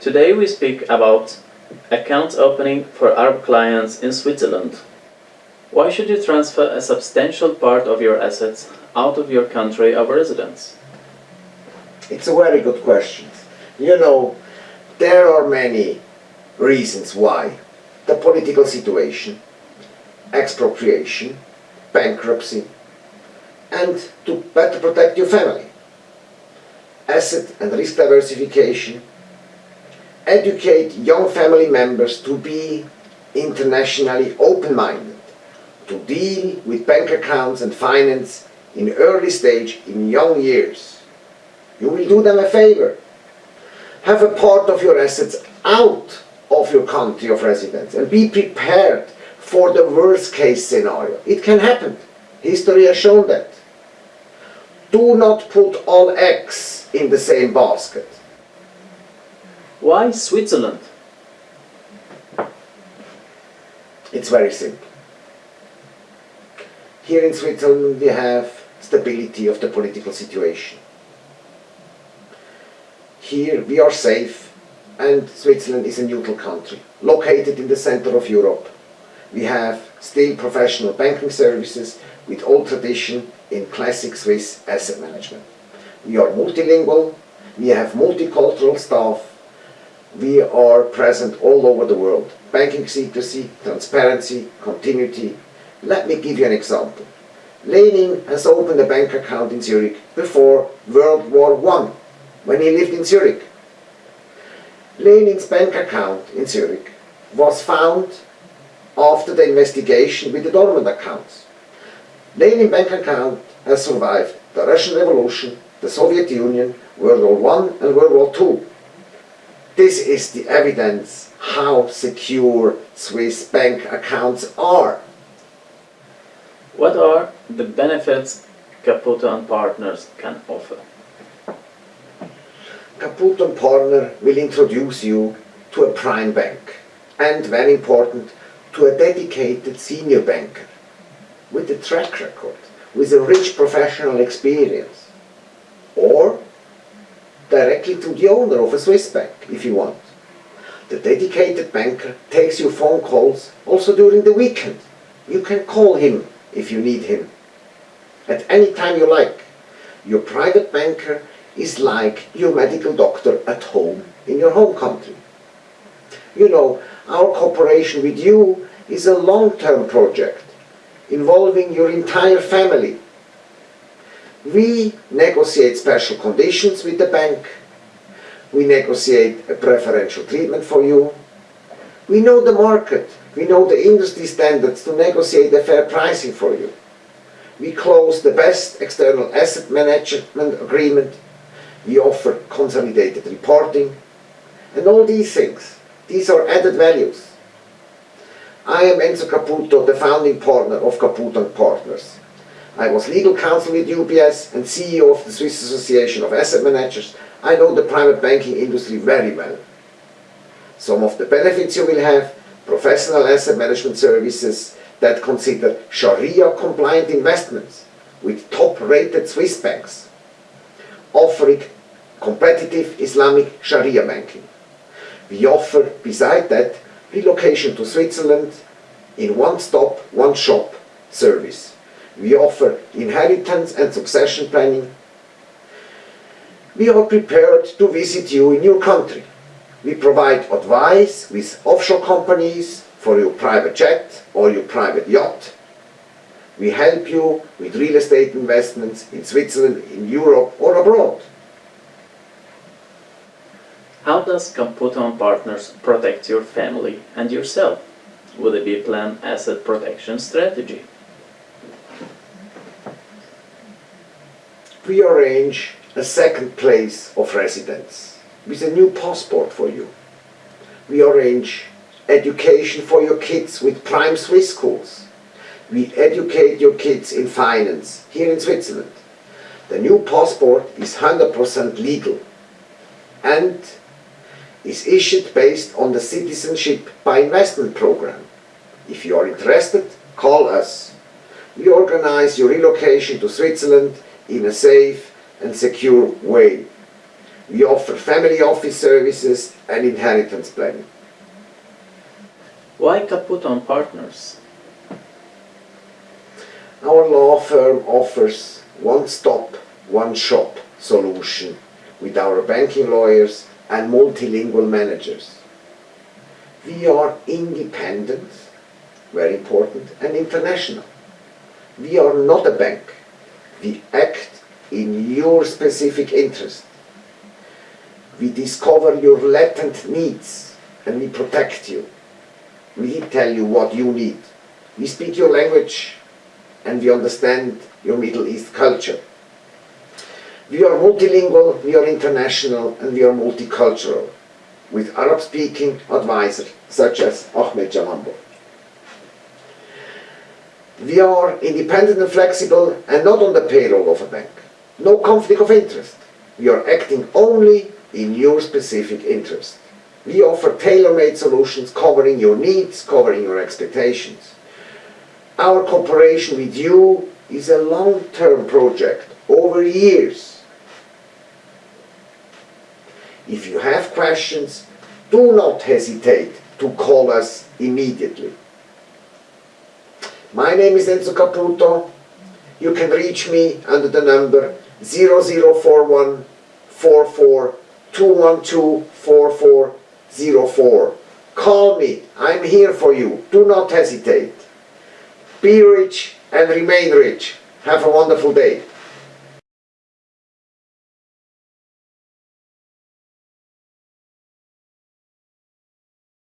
Today we speak about account opening for Arab clients in Switzerland. Why should you transfer a substantial part of your assets out of your country of residence? It's a very good question. You know, there are many reasons why. The political situation, expropriation, bankruptcy, and to better protect your family. Asset and risk diversification, educate young family members to be internationally open-minded, to deal with bank accounts and finance in early stage in young years. You will do them a favor. Have a part of your assets out of your country of residence and be prepared for the worst case scenario. It can happen. History has shown that. Do not put all eggs in the same basket. Why Switzerland? It's very simple. Here in Switzerland we have stability of the political situation. Here we are safe and Switzerland is a neutral country, located in the center of Europe. We have still professional banking services with old tradition in classic Swiss asset management. We are multilingual, we have multicultural staff, we are present all over the world. Banking secrecy, transparency, continuity. Let me give you an example. Lenin has opened a bank account in Zurich before World War I, when he lived in Zurich. Lenin's bank account in Zurich was found after the investigation with the dormant accounts. Lenin bank account has survived the Russian Revolution, the Soviet Union, World War I and World War II. This is the evidence how secure Swiss bank accounts are. What are the benefits Caputo and Partners can offer? Caputo and Partner will introduce you to a prime bank and, very important, to a dedicated senior banker with a track record, with a rich professional experience. Directly to the owner of a Swiss bank, if you want. The dedicated banker takes your phone calls also during the weekend. You can call him if you need him. At any time you like. Your private banker is like your medical doctor at home in your home country. You know, our cooperation with you is a long-term project involving your entire family. We negotiate special conditions with the bank. We negotiate a preferential treatment for you. We know the market. We know the industry standards to negotiate a fair pricing for you. We close the best external asset management agreement. We offer consolidated reporting. And all these things, these are added values. I am Enzo Caputo, the founding partner of Caputo & Partners. I was legal counsel with UBS and CEO of the Swiss Association of Asset Managers. I know the private banking industry very well. Some of the benefits you will have, professional asset management services that consider Sharia-compliant investments with top-rated Swiss banks, offering competitive Islamic Sharia banking. We offer, beside that, relocation to Switzerland in one-stop, one-shop service. We offer inheritance and succession planning. We are prepared to visit you in your country. We provide advice with offshore companies for your private jet or your private yacht. We help you with real estate investments in Switzerland, in Europe or abroad. How does Caputo & Partners protect your family and yourself? Will it be a planned asset protection strategy? We arrange a second place of residence with a new passport for you. We arrange education for your kids with prime Swiss schools. We educate your kids in finance here in Switzerland. The new passport is 100% legal and is issued based on the citizenship by investment program. If you are interested, call us. We organize your relocation to Switzerland in a safe and secure way. We offer family office services and inheritance planning. Why Caputo and Partners? Our law firm offers one-stop, one-shop solution with our banking lawyers and multilingual managers. We are independent, very important, and international. We are not a bank. We act in your specific interest. We discover your latent needs and we protect you. We tell you what you need. We speak your language and we understand your Middle East culture. We are multilingual, we are international, and we are multicultural, with Arab-speaking advisors such as Ahmed Jalambo. We are independent and flexible and not on the payroll of a bank. No conflict of interest. We are acting only in your specific interest. We offer tailor-made solutions covering your needs, covering your expectations. Our cooperation with you is a long-term project, over years. If you have questions, do not hesitate to call us immediately. My name is Enzo Caputo. You can reach me under the number 0041 44 212 Call me. I'm here for you. Do not hesitate. Be rich and remain rich. Have a wonderful day.